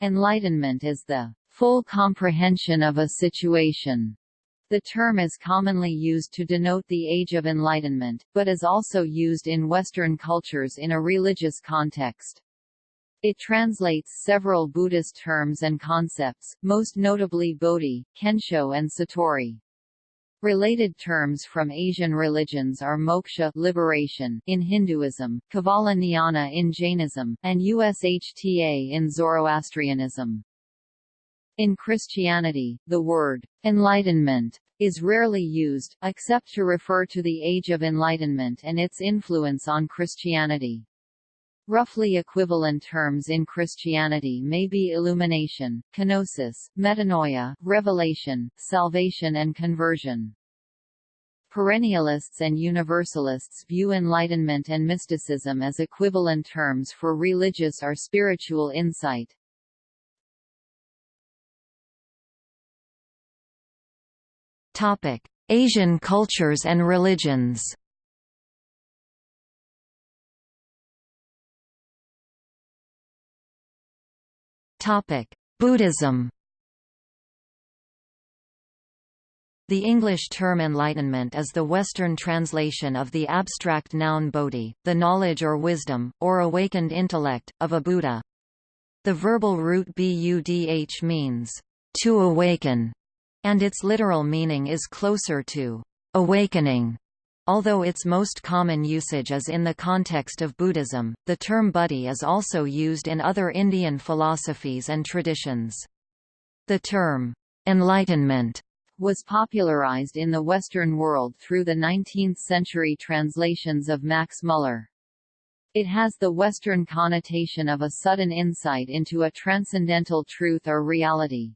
Enlightenment is the full comprehension of a situation. The term is commonly used to denote the Age of Enlightenment, but is also used in Western cultures in a religious context. It translates several Buddhist terms and concepts, most notably Bodhi, Kensho and Satori. Related terms from Asian religions are moksha liberation in Hinduism, Kevala Jnana in Jainism, and Ushta in Zoroastrianism. In Christianity, the word enlightenment is rarely used, except to refer to the Age of Enlightenment and its influence on Christianity. Roughly equivalent terms in Christianity may be illumination, kenosis, metanoia, revelation, salvation and conversion. Perennialists and Universalists view enlightenment and mysticism as equivalent terms for religious or spiritual insight. Asian cultures and religions Buddhism The English term enlightenment is the Western translation of the abstract noun bodhi, the knowledge or wisdom, or awakened intellect, of a Buddha. The verbal root budh means, to awaken, and its literal meaning is closer to awakening. Although its most common usage is in the context of Buddhism, the term buddhi is also used in other Indian philosophies and traditions. The term, enlightenment, was popularized in the Western world through the 19th-century translations of Max Muller. It has the Western connotation of a sudden insight into a transcendental truth or reality.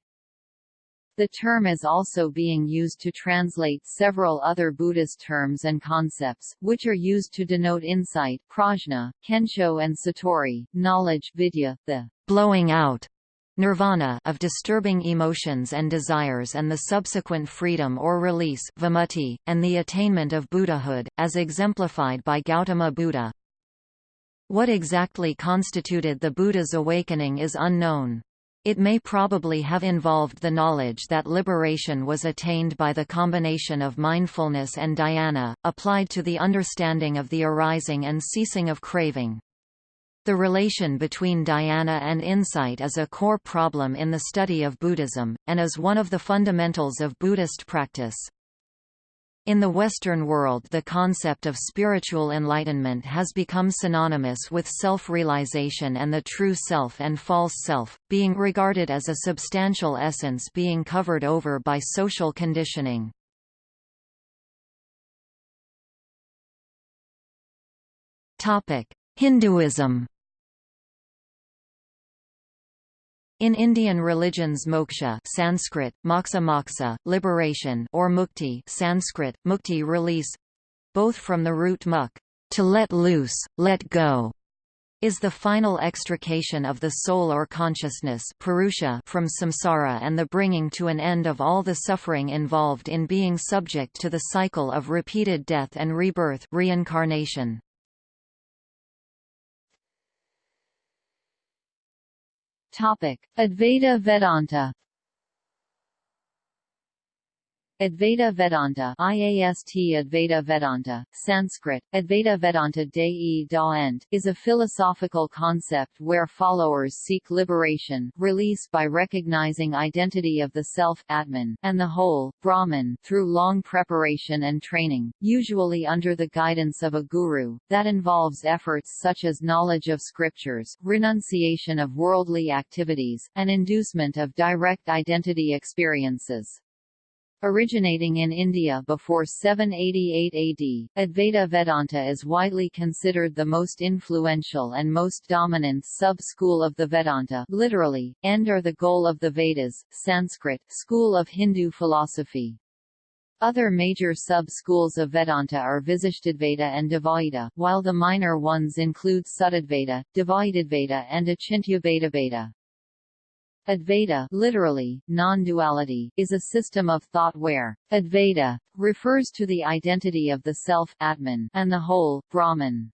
The term is also being used to translate several other Buddhist terms and concepts, which are used to denote insight prajna, kensho and satori, knowledge vidya, the blowing out nirvana of disturbing emotions and desires and the subsequent freedom or release vimutti, and the attainment of Buddhahood, as exemplified by Gautama Buddha. What exactly constituted the Buddha's awakening is unknown. It may probably have involved the knowledge that liberation was attained by the combination of mindfulness and dhyana, applied to the understanding of the arising and ceasing of craving. The relation between dhyana and insight is a core problem in the study of Buddhism, and is one of the fundamentals of Buddhist practice. In the Western world the concept of spiritual enlightenment has become synonymous with self-realization and the true self and false self, being regarded as a substantial essence being covered over by social conditioning. Hinduism In Indian religions moksha Sanskrit, moksha moksha, liberation or mukti Sanskrit, mukti release, both from the root muk, to let loose, let go, is the final extrication of the soul or consciousness purusha from samsara and the bringing to an end of all the suffering involved in being subject to the cycle of repeated death and rebirth reincarnation. Topic: Advaita Vedanta Advaita Vedanta IAST Advaita Vedanta, Sanskrit, Advaita Vedanta Dei Daent, is a philosophical concept where followers seek liberation release by recognizing identity of the self Atman, and the whole, Brahman, through long preparation and training, usually under the guidance of a guru, that involves efforts such as knowledge of scriptures, renunciation of worldly activities, and inducement of direct identity experiences. Originating in India before 788 AD, Advaita Vedanta is widely considered the most influential and most dominant sub-school of the Vedanta literally, end or the goal of the Vedas, Sanskrit, school of Hindu philosophy. Other major sub-schools of Vedanta are Visishtadvaita and Dvaita, while the minor ones include Shuddhadvaita, Dvaitadvaita and Achintyadvaita. Advaita literally, non-duality, is a system of thought where Advaita refers to the identity of the self Atman and the whole, Brahman.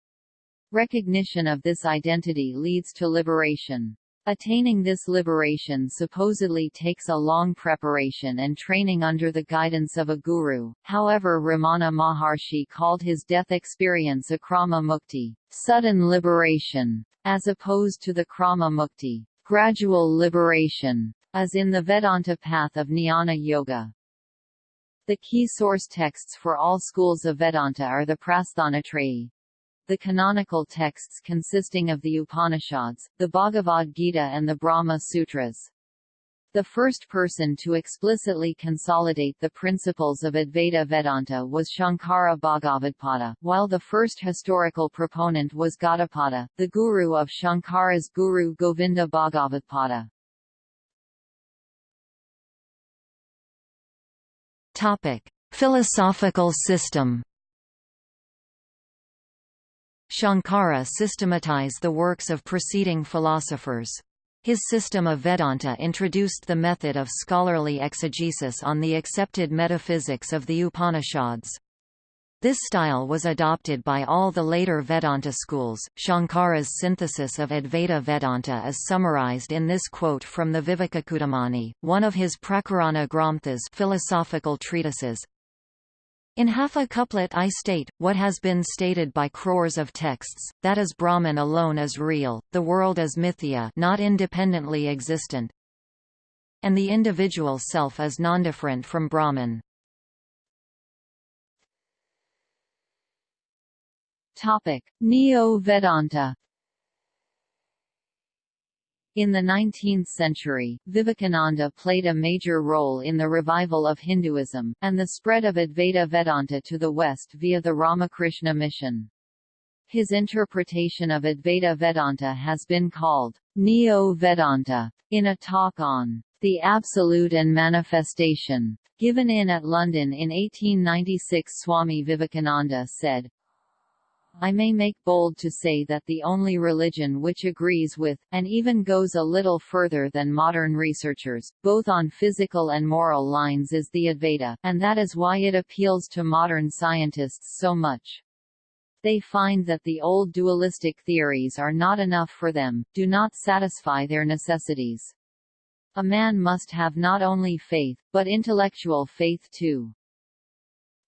Recognition of this identity leads to liberation. Attaining this liberation supposedly takes a long preparation and training under the guidance of a guru, however Ramana Maharshi called his death experience a krama mukti, sudden liberation, as opposed to the krama mukti, gradual liberation, as in the Vedanta path of jnana yoga. The key source texts for all schools of Vedanta are the Prasthanatrayi, the canonical texts consisting of the Upanishads, the Bhagavad Gita and the Brahma Sutras. The first person to explicitly consolidate the principles of Advaita Vedanta was Shankara Bhagavadpada, while the first historical proponent was Gaudapada, the guru of Shankara's guru Govinda Bhagavadpada. Topic: Philosophical system Shankara systematized the works of preceding philosophers. His system of Vedanta introduced the method of scholarly exegesis on the accepted metaphysics of the Upanishads. This style was adopted by all the later Vedanta schools. Shankara's synthesis of Advaita Vedanta is summarized in this quote from the Vivekachudamani, one of his Prakarana Granthas philosophical treatises. In half a couplet I state, what has been stated by crores of texts, that is Brahman alone is real, the world is mithya not independently existent, and the individual self is nondifferent from Brahman. Neo-Vedanta in the 19th century, Vivekananda played a major role in the revival of Hinduism, and the spread of Advaita Vedanta to the West via the Ramakrishna mission. His interpretation of Advaita Vedanta has been called Neo-Vedanta. In a talk on the Absolute and Manifestation, given in at London in 1896 Swami Vivekananda said, I may make bold to say that the only religion which agrees with, and even goes a little further than modern researchers, both on physical and moral lines is the Advaita, and that is why it appeals to modern scientists so much. They find that the old dualistic theories are not enough for them, do not satisfy their necessities. A man must have not only faith, but intellectual faith too.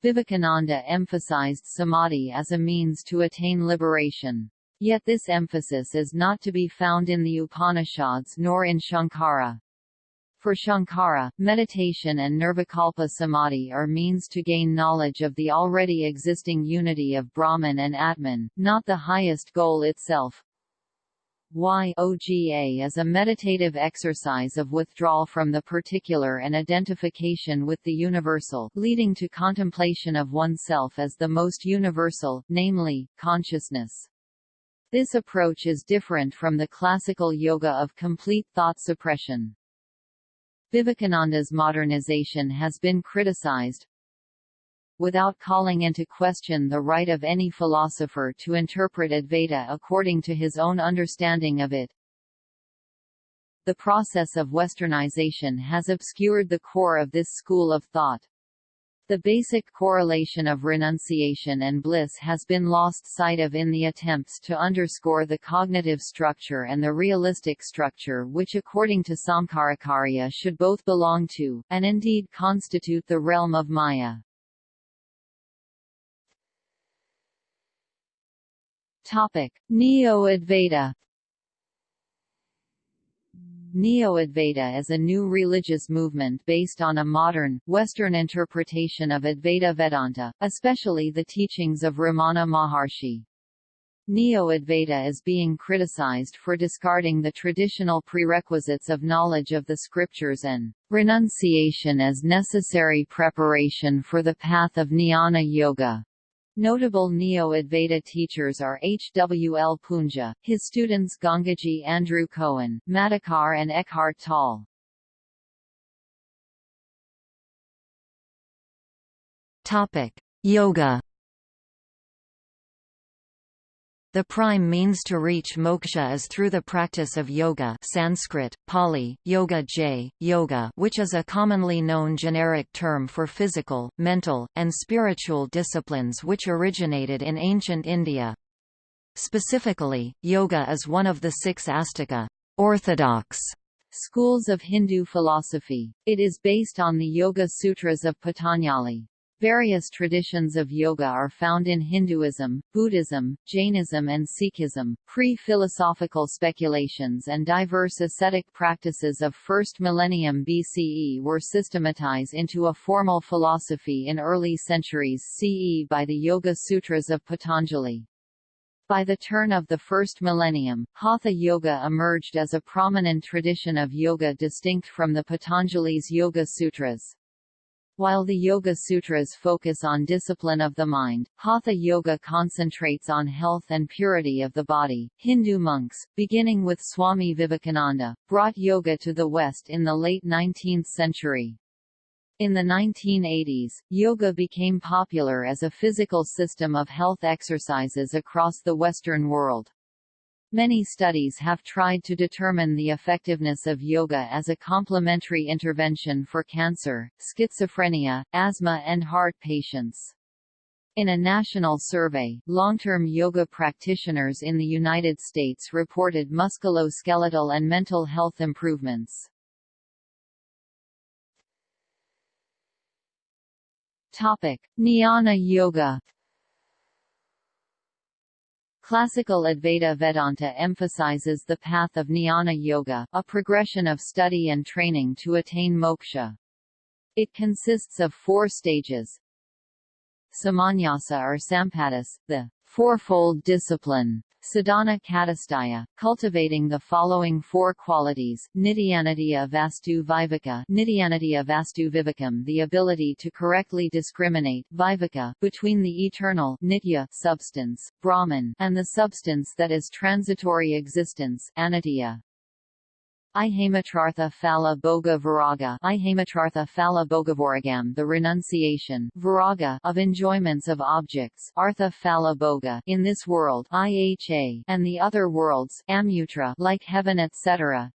Vivekananda emphasized samadhi as a means to attain liberation. Yet this emphasis is not to be found in the Upanishads nor in Shankara. For Shankara, meditation and nirvikalpa samadhi are means to gain knowledge of the already existing unity of Brahman and Atman, not the highest goal itself. Yoga is a meditative exercise of withdrawal from the particular and identification with the universal, leading to contemplation of oneself as the most universal, namely, consciousness. This approach is different from the classical yoga of complete thought suppression. Vivekananda's modernization has been criticized, without calling into question the right of any philosopher to interpret Advaita according to his own understanding of it. The process of westernization has obscured the core of this school of thought. The basic correlation of renunciation and bliss has been lost sight of in the attempts to underscore the cognitive structure and the realistic structure which according to Samkaracarya should both belong to, and indeed constitute the realm of Maya. Topic: Neo-Advaita Neo-Advaita is a new religious movement based on a modern, Western interpretation of Advaita Vedanta, especially the teachings of Ramana Maharshi. Neo-Advaita is being criticized for discarding the traditional prerequisites of knowledge of the scriptures and renunciation as necessary preparation for the path of jnana yoga. Notable Neo-Advaita teachers are H. W. L. Poonja, his students Gangaji Andrew Cohen, Madhukar and Eckhart Tolle. Topic: Yoga The prime means to reach moksha is through the practice of yoga Sanskrit, Pali, yoga j, yoga which is a commonly known generic term for physical, mental, and spiritual disciplines which originated in ancient India. Specifically, yoga is one of the six astika orthodox schools of Hindu philosophy. It is based on the Yoga Sutras of Patanjali. Various traditions of yoga are found in Hinduism, Buddhism, Jainism and Sikhism. Pre-philosophical speculations and diverse ascetic practices of 1st millennium BCE were systematized into a formal philosophy in early centuries CE by the Yoga Sutras of Patanjali. By the turn of the first millennium, Hatha Yoga emerged as a prominent tradition of yoga distinct from the Patanjali's Yoga Sutras. While the Yoga Sutras focus on discipline of the mind, Hatha Yoga concentrates on health and purity of the body. Hindu monks, beginning with Swami Vivekananda, brought yoga to the West in the late 19th century. In the 1980s, yoga became popular as a physical system of health exercises across the Western world. Many studies have tried to determine the effectiveness of yoga as a complementary intervention for cancer, schizophrenia, asthma and heart patients. In a national survey, long-term yoga practitioners in the United States reported musculoskeletal and mental health improvements. Topic: Jnana Yoga Classical Advaita Vedanta emphasizes the path of jnana yoga, a progression of study and training to attain moksha. It consists of four stages. Samanyasa or Sampadis, the fourfold discipline, Sadhana Chatushtaya, cultivating the following four qualities, nityanitya Vastu Viveka Nityanidya Vastu Vivekam the ability to correctly discriminate Viveka, between the eternal Nitya substance, Brahman, and the substance that is transitory existence Anitya. Ihamatrartha phala bhoga viraga Ihamatrartha phala bhogavoragam the renunciation viraga of enjoyments of objects. Artha phala bhoga in this world iha and the other worlds amutra like heaven etc.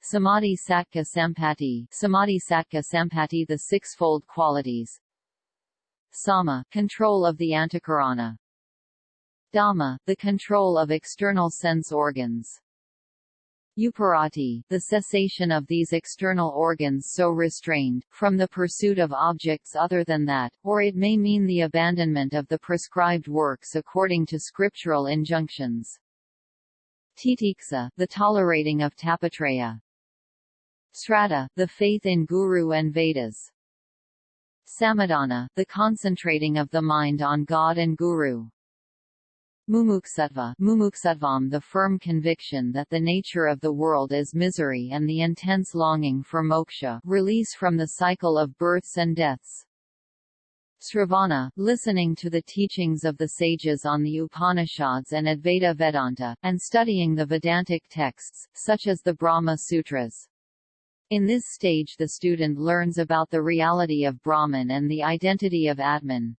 Samadhi Sattva Sampati Samadhi Sattva Sampati the sixfold qualities. Sama control of the antakarana. Dhamma the control of external sense organs Uparati, the cessation of these external organs so restrained, from the pursuit of objects other than that, or it may mean the abandonment of the prescribed works according to scriptural injunctions. Titiksa, the tolerating of Tapatraya. Sraddha, the faith in Guru and Vedas. Samadhana, the concentrating of the mind on God and Guru. Mumuksutva mumuksutvam the firm conviction that the nature of the world is misery and the intense longing for moksha release from the cycle of births and deaths. Sravana, listening to the teachings of the sages on the Upanishads and Advaita Vedanta, and studying the Vedantic texts, such as the Brahma Sutras. In this stage the student learns about the reality of Brahman and the identity of Atman.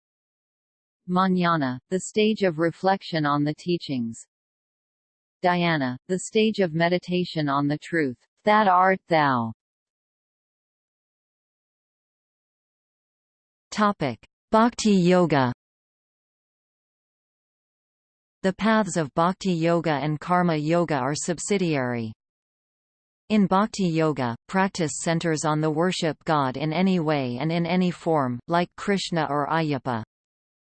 Manana, the stage of reflection on the teachings. Dhyana, the stage of meditation on the truth, that art thou. Topic: Bhakti Yoga. The paths of Bhakti Yoga and Karma Yoga are subsidiary. In Bhakti Yoga, practice centers on the worship God in any way and in any form, like Krishna or Ayyappa.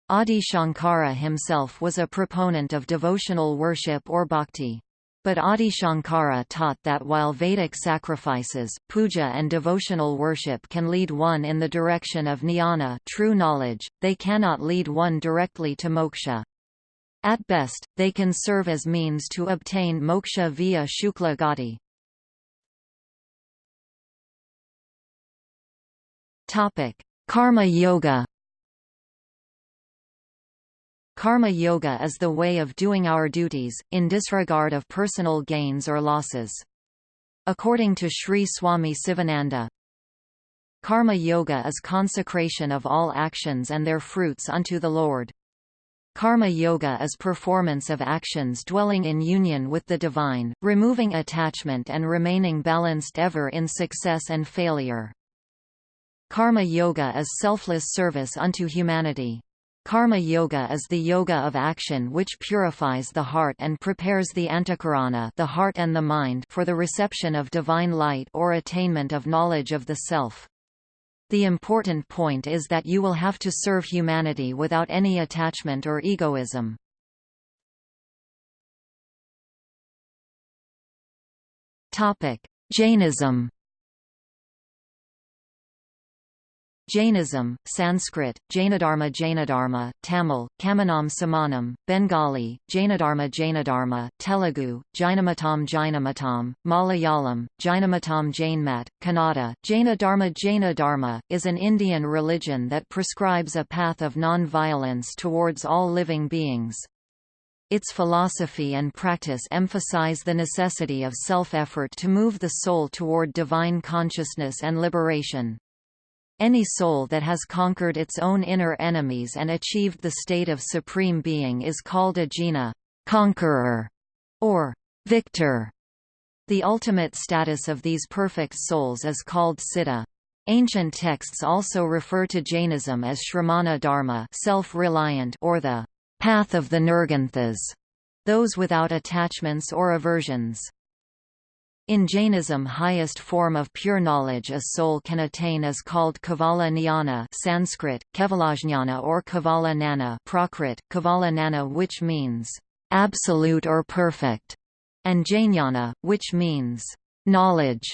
Adi Shankara himself was a proponent of devotional worship or bhakti. But Adi Shankara taught that while Vedic sacrifices, puja and devotional worship can lead one in the direction of jnana true knowledge, they cannot lead one directly to moksha. At best, they can serve as means to obtain moksha via shukla gati. Karma yoga Karma yoga is the way of doing our duties, in disregard of personal gains or losses. According to Sri Swami Sivananda, Karma yoga is consecration of all actions and their fruits unto the Lord. Karma yoga is performance of actions dwelling in union with the divine, removing attachment and remaining balanced ever in success and failure. Karma yoga is selfless service unto humanity. Karma yoga is the yoga of action which purifies the heart and prepares the antakarana the heart and the mind for the reception of divine light or attainment of knowledge of the self. The important point is that you will have to serve humanity without any attachment or egoism. Jainism Jainism, Sanskrit, Jainadharma Jainadharma, Tamil, Kamanam Samanam, Bengali, Jainadharma Jainadharma, Telugu, Jainamatam Jainamatam, Malayalam, Jainamatam Jainmat, Kannada, Jaina Dharma Jaina Dharma, is an Indian religion that prescribes a path of non-violence towards all living beings. Its philosophy and practice emphasize the necessity of self-effort to move the soul toward divine consciousness and liberation. Any soul that has conquered its own inner enemies and achieved the state of supreme being is called a jina conqueror, or victor. The ultimate status of these perfect souls is called siddha. Ancient texts also refer to Jainism as Shramana Dharma self-reliant or the path of the Nirgranthas, those without attachments or aversions. In Jainism highest form of pure knowledge a soul can attain is called Kevala Jnana Sanskrit, Kevalajnana or Kevala Nana Prakrit, Kevala Nana which means, "...absolute or perfect", and Jnana, which means, "...knowledge".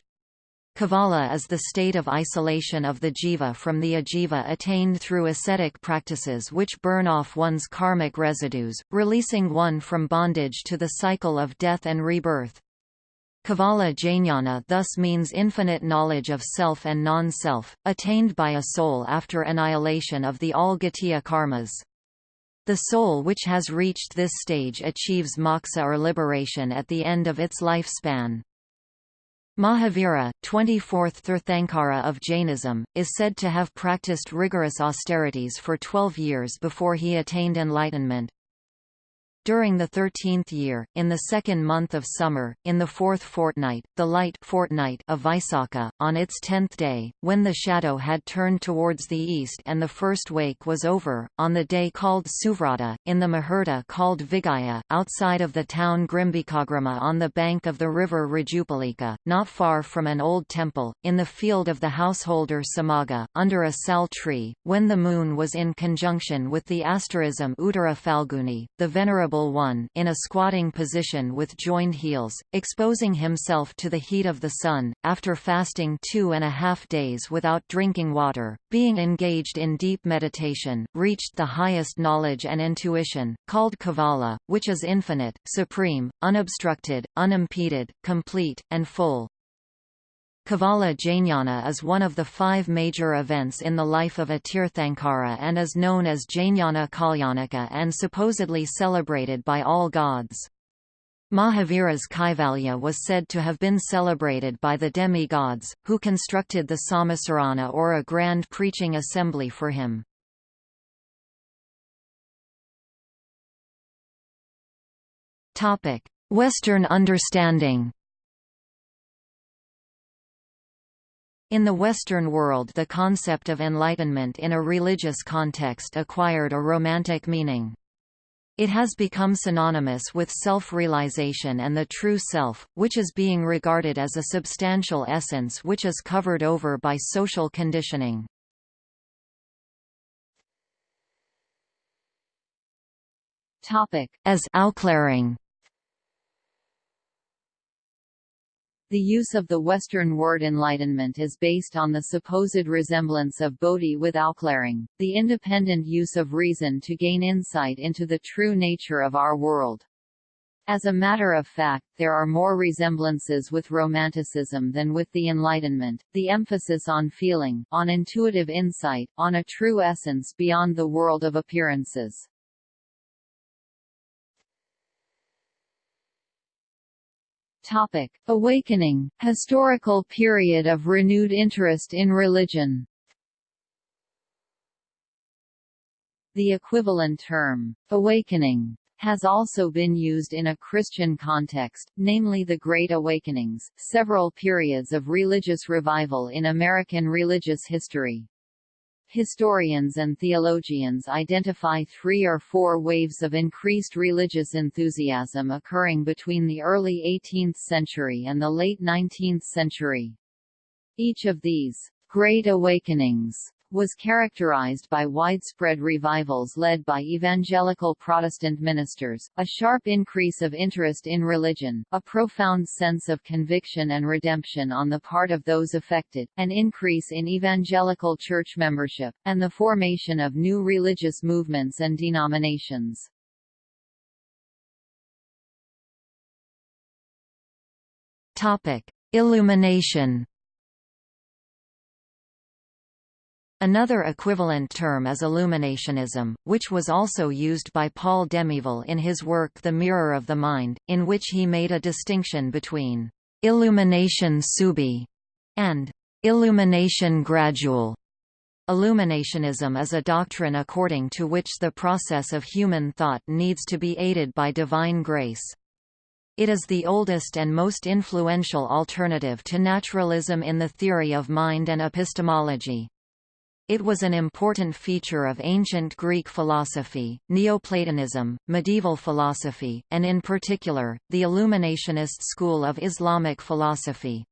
Kevala is the state of isolation of the jiva from the ajiva attained through ascetic practices which burn off one's karmic residues, releasing one from bondage to the cycle of death and rebirth. Kevala Jnana thus means infinite knowledge of self and non-self, attained by a soul after annihilation of the all Ghatiya karmas. The soul which has reached this stage achieves moksha or liberation at the end of its lifespan. Mahavira, 24th Tirthankara of Jainism, is said to have practiced rigorous austerities for 12 years before he attained enlightenment. During the thirteenth year, in the second month of summer, in the fourth fortnight, the light fortnight of Vaisakha, on its tenth day, when the shadow had turned towards the east and the first wake was over, on the day called Suvrata, in the Muhurta called Vigaya, outside of the town Grimbikagrama on the bank of the river Rajupalika, not far from an old temple, in the field of the householder Samaga, under a sal tree, when the moon was in conjunction with the asterism Uttara Falguni, the venerable One in a squatting position with joined heels, exposing himself to the heat of the sun, after fasting two and a half days without drinking water, being engaged in deep meditation, reached the highest knowledge and intuition, called Kevala, which is infinite, supreme, unobstructed, unimpeded, complete, and full. Kevala Jnana is one of the five major events in the life of a Tirthankara and is known as Jnana Kalyanaka and supposedly celebrated by all gods. Mahavira's Kaivalya was said to have been celebrated by the demi-gods, who constructed the Samasarana or a grand preaching assembly for him. Western understanding In the Western world the concept of enlightenment in a religious context acquired a romantic meaning. It has become synonymous with self-realization and the true self, which is being regarded as a substantial essence which is covered over by social conditioning. Topic. As aufklärung The use of the Western word enlightenment is based on the supposed resemblance of bodhi with aufklärung, the independent use of reason to gain insight into the true nature of our world. As a matter of fact, there are more resemblances with Romanticism than with the Enlightenment, the emphasis on feeling, on intuitive insight, on a true essence beyond the world of appearances. Topic: Awakening, historical period of renewed interest in religion. The equivalent term, awakening, has also been used in a Christian context, namely the Great Awakenings, several periods of religious revival in American religious history. Historians and theologians identify three or four waves of increased religious enthusiasm occurring between the early 18th century and the late 19th century. Each of these Great Awakenings was characterized by widespread revivals led by evangelical Protestant ministers, a sharp increase of interest in religion, a profound sense of conviction and redemption on the part of those affected, an increase in evangelical church membership, and the formation of new religious movements and denominations. Illumination Another equivalent term is illuminationism, which was also used by Paul Demiéville in his work The Mirror of the Mind, in which he made a distinction between illumination subi and illumination gradual. Illuminationism is a doctrine according to which the process of human thought needs to be aided by divine grace. It is the oldest and most influential alternative to naturalism in the theory of mind and epistemology. It was an important feature of ancient Greek philosophy, Neoplatonism, medieval philosophy, and in particular, the Illuminationist school of Islamic philosophy.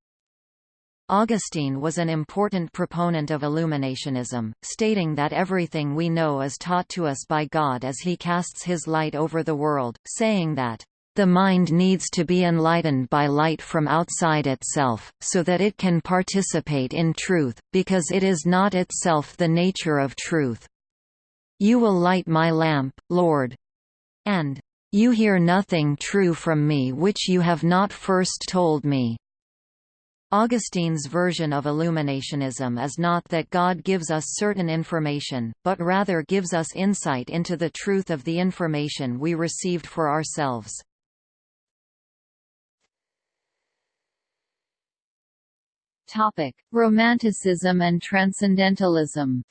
Augustine was an important proponent of illuminationism, stating that everything we know is taught to us by God as he casts his light over the world, saying that the mind needs to be enlightened by light from outside itself, so that it can participate in truth, because it is not itself the nature of truth. You will light my lamp, Lord. And, You hear nothing true from me which you have not first told me. Augustine's version of illuminationism is not that God gives us certain information, but rather gives us insight into the truth of the information we received for ourselves. Topic: Romanticism and Transcendentalism.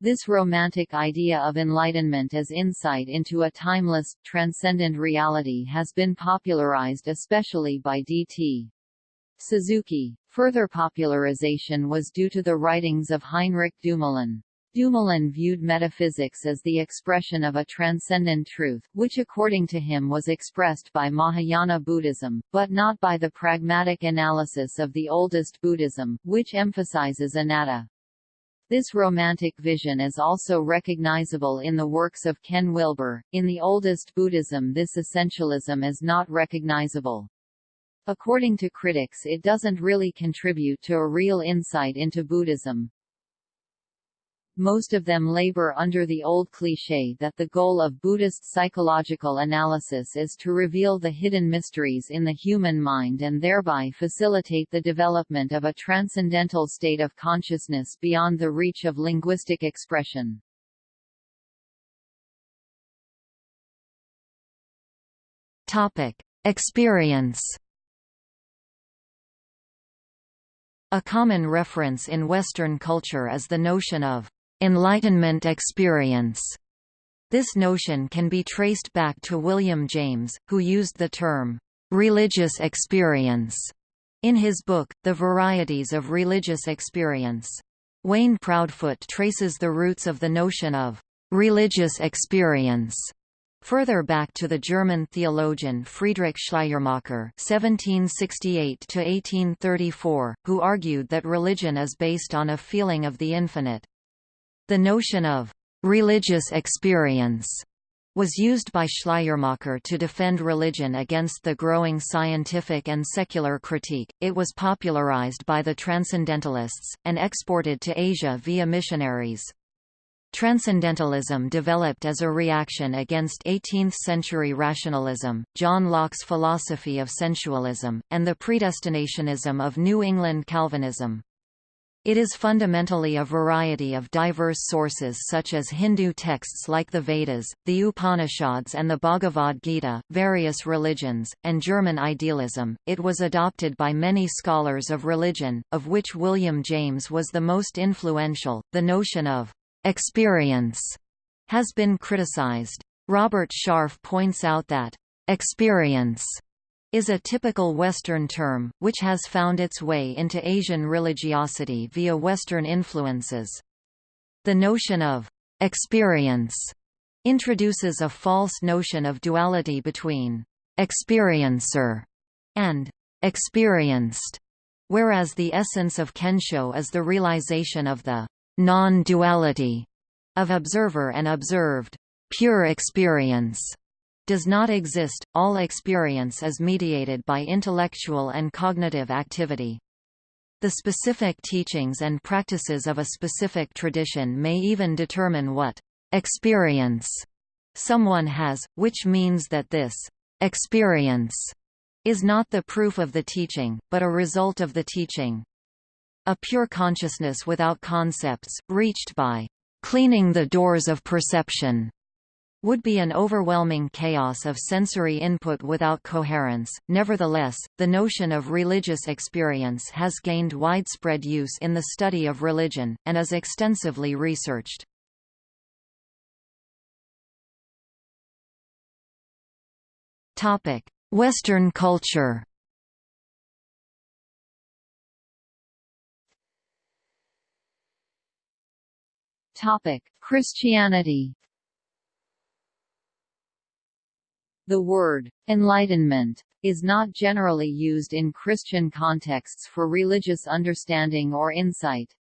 This romantic idea of enlightenment as insight into a timeless, transcendent reality has been popularized especially by D.T. Suzuki. Further popularization was due to the writings of Heinrich Dumoulin. Dumoulin viewed metaphysics as the expression of a transcendent truth, which according to him was expressed by Mahayana Buddhism, but not by the pragmatic analysis of the oldest Buddhism, which emphasizes anatta. This romantic vision is also recognizable in the works of Ken Wilber. In the oldest Buddhism this essentialism is not recognizable. According to critics it doesn't really contribute to a real insight into Buddhism, most of them labor under the old cliché that the goal of Buddhist psychological analysis is to reveal the hidden mysteries in the human mind and thereby facilitate the development of a transcendental state of consciousness beyond the reach of linguistic expression. Topic: Experience A common reference in Western culture is the notion of Enlightenment experience. This notion can be traced back to William James, who used the term religious experience in his book, The Varieties of Religious Experience. Wayne Proudfoot traces the roots of the notion of religious experience Further back to the German theologian Friedrich Schleiermacher (1768–1834), who argued that religion is based on a feeling of the infinite. The notion of religious experience was used by Schleiermacher to defend religion against the growing scientific and secular critique. It was popularized by the Transcendentalists, and exported to Asia via missionaries. Transcendentalism developed as a reaction against 18th-century rationalism, John Locke's philosophy of sensualism, and the predestinationism of New England Calvinism. It is fundamentally a variety of diverse sources such as Hindu texts like the Vedas, the Upanishads and the Bhagavad Gita, various religions, and German idealism. It was adopted by many scholars of religion, of which William James was the most influential. The notion of experience has been criticized. Robert Sharf points out that experience is a typical Western term, which has found its way into Asian religiosity via Western influences. The notion of experience introduces a false notion of duality between experiencer and experienced, whereas the essence of Kensho is the realization of the non-duality of observer and observed. Pure experience does not exist, all experience is mediated by intellectual and cognitive activity. The specific teachings and practices of a specific tradition may even determine what experience someone has, which means that this experience is not the proof of the teaching, but a result of the teaching. A pure consciousness without concepts, reached by cleaning the doors of perception, would be an overwhelming chaos of sensory input without coherence. Nevertheless, the notion of religious experience has gained widespread use in the study of religion, and is extensively researched. Western culture Christianity The word, enlightenment, is not generally used in Christian contexts for religious understanding or insight.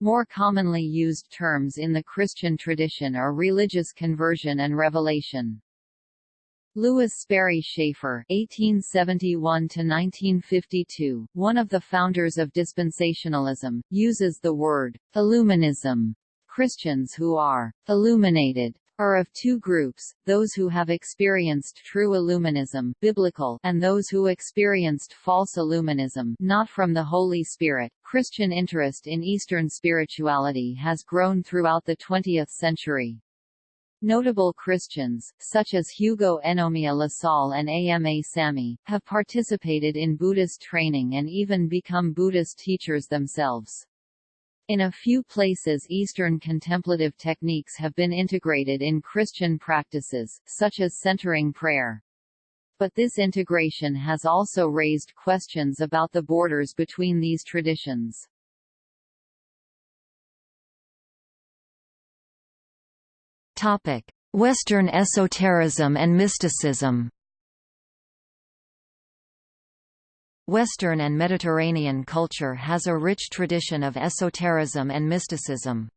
More commonly used terms in the Christian tradition are religious conversion and revelation. Lewis Sperry Chafer (1871–1952), one of the founders of dispensationalism, uses the word "illuminism." Christians who are illuminated are of two groups, those who have experienced true Illuminism biblical and those who experienced false Illuminism not from the Holy Spirit. Christian interest in Eastern spirituality has grown throughout the 20th century. Notable Christians, such as Hugo Enomiya Lassalle and AMA Samy, have participated in Buddhist training and even become Buddhist teachers themselves. In a few places Eastern contemplative techniques have been integrated in Christian practices, such as centering prayer. But this integration has also raised questions about the borders between these traditions. Western esotericism and mysticism Western and Mediterranean culture has a rich tradition of esotericism and mysticism.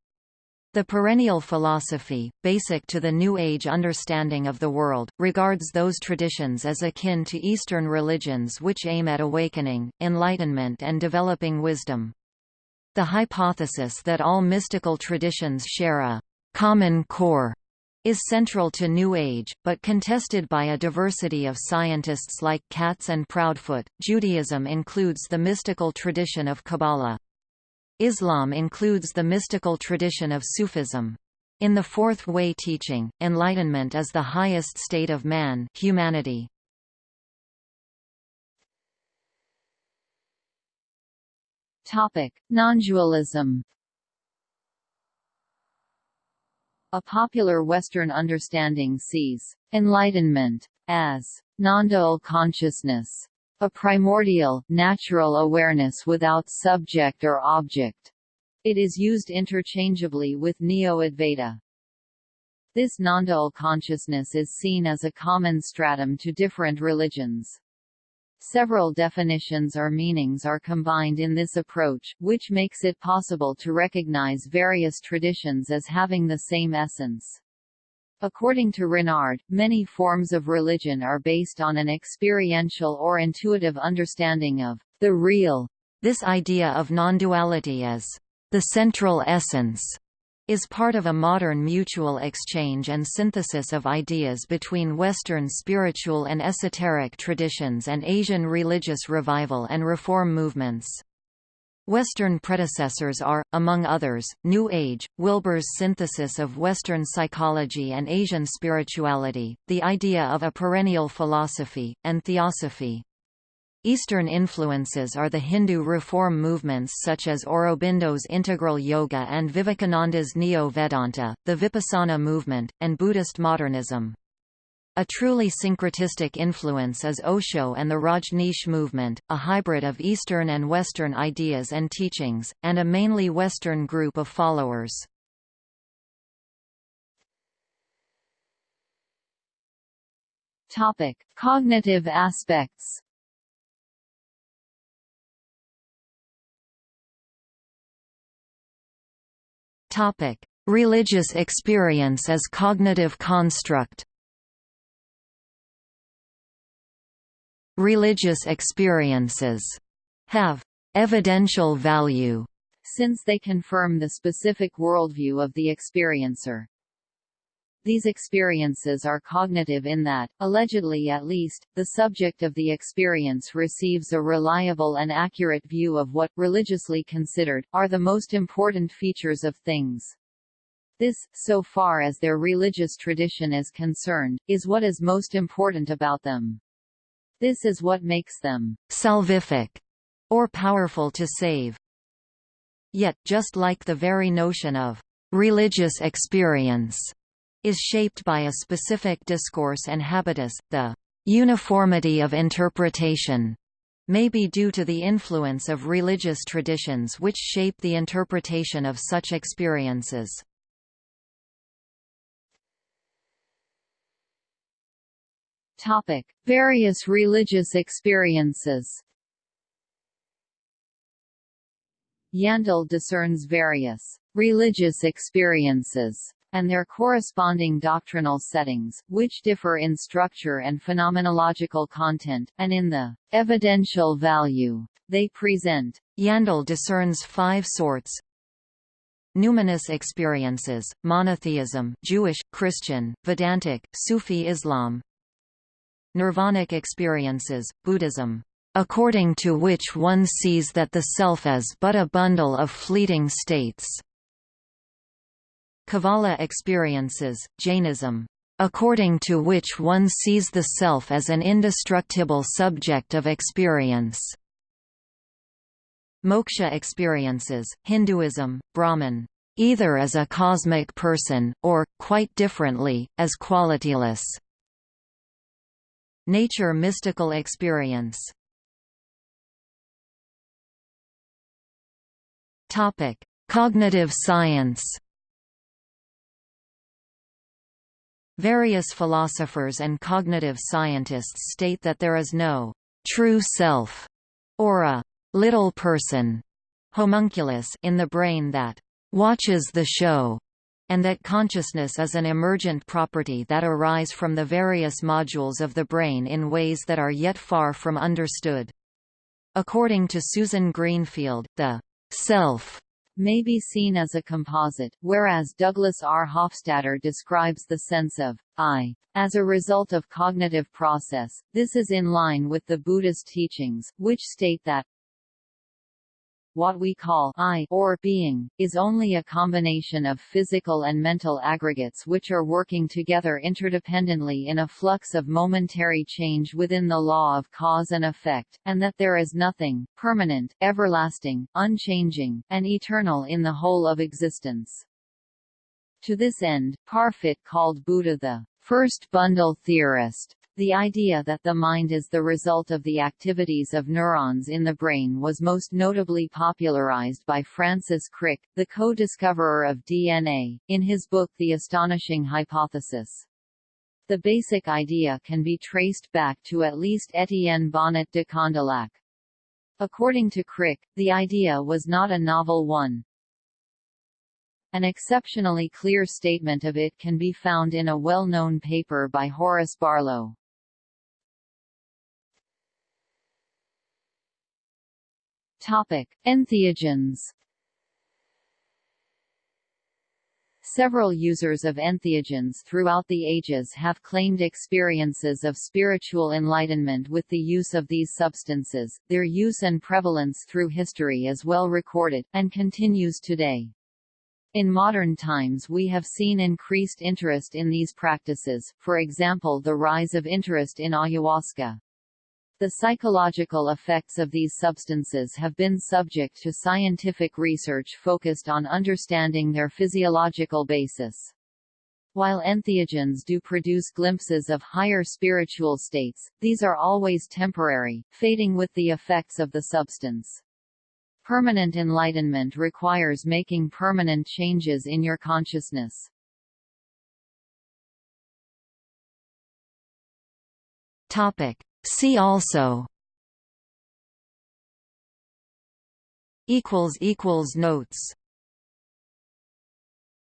The perennial philosophy, basic to the New Age understanding of the world, regards those traditions as akin to Eastern religions which aim at awakening, enlightenment and developing wisdom. The hypothesis that all mystical traditions share a common core is central to New Age, but contested by a diversity of scientists like Katz and Proudfoot. Judaism includes the mystical tradition of Kabbalah. Islam includes the mystical tradition of Sufism. In the Fourth Way teaching, enlightenment is the highest state of man humanity. Non-dualism A popular Western understanding sees enlightenment as non-dual consciousness, a primordial, natural awareness without subject or object. It is used interchangeably with Neo-Advaita. This non-dual consciousness is seen as a common stratum to different religions. Several definitions or meanings are combined in this approach, which makes it possible to recognize various traditions as having the same essence. According to Renard, many forms of religion are based on an experiential or intuitive understanding of the real. This idea of non-duality as the central essence is part of a modern mutual exchange and synthesis of ideas between Western spiritual and esoteric traditions and Asian religious revival and reform movements. Western predecessors are, among others, New Age, Wilber's synthesis of Western psychology and Asian spirituality, the idea of a perennial philosophy, and theosophy. Eastern influences are the Hindu reform movements such as Aurobindo's Integral Yoga and Vivekananda's Neo-Vedanta, the Vipassana movement, and Buddhist modernism. A truly syncretistic influence is Osho and the Rajneesh movement, a hybrid of Eastern and Western ideas and teachings, and a mainly Western group of followers. Topic: Cognitive aspects. Topic: Religious experience as cognitive construct. Religious experiences have evidential value since they confirm the specific worldview of the experiencer. These experiences are cognitive in that, allegedly at least, the subject of the experience receives a reliable and accurate view of what, religiously considered, are the most important features of things. This, so far as their religious tradition is concerned, is what is most important about them. This is what makes them salvific or powerful to save. Yet, just like the very notion of religious experience is shaped by a specific discourse and habitus, the uniformity of interpretation may be due to the influence of religious traditions which shape the interpretation of such experiences. Topic: Various religious experiences. Yandell discerns various religious experiences and their corresponding doctrinal settings, which differ in structure and phenomenological content, and in the evidential value they present. Yandell discerns five sorts Numinous experiences, monotheism Jewish, Christian, Vedantic, Sufi Islam Nirvanic experiences, Buddhism, according to which one sees that the self is but a bundle of fleeting states. Kevala experiences, Jainism, according to which one sees the self as an indestructible subject of experience. Moksha experiences, Hinduism, Brahman, either as a cosmic person, or, quite differently, as qualityless. Nature mystical experience Cognitive science. Various philosophers and cognitive scientists state that there is no true self or a little person homunculus in the brain that watches the show and that consciousness is an emergent property that arise from the various modules of the brain in ways that are yet far from understood. According to Susan Greenfield, the self may be seen as a composite, whereas Douglas R. Hofstadter describes the sense of I as a result of cognitive process. This is in line with the Buddhist teachings, which state that what we call I or being, is only a combination of physical and mental aggregates which are working together interdependently in a flux of momentary change within the law of cause and effect, and that there is nothing, permanent, everlasting, unchanging, and eternal in the whole of existence. To this end, Parfit called Buddha the first bundle theorist, the idea that the mind is the result of the activities of neurons in the brain was most notably popularized by Francis Crick, the co-discoverer of DNA, in his book The Astonishing Hypothesis. The basic idea can be traced back to at least Etienne Bonnet de Condillac. According to Crick, the idea was not a novel one, an exceptionally clear statement of it can be found in a well-known paper by Horace Barlow. Topic: Entheogens. Several users of entheogens throughout the ages have claimed experiences of spiritual enlightenment with the use of these substances. Their use and prevalence through history is well recorded, and continues today. In modern times we have seen increased interest in these practices, for example the rise of interest in ayahuasca. The psychological effects of these substances have been subject to scientific research focused on understanding their physiological basis. While entheogens do produce glimpses of higher spiritual states, these are always temporary, fading with the effects of the substance. Permanent enlightenment requires making permanent changes in your consciousness. Topic. See also notes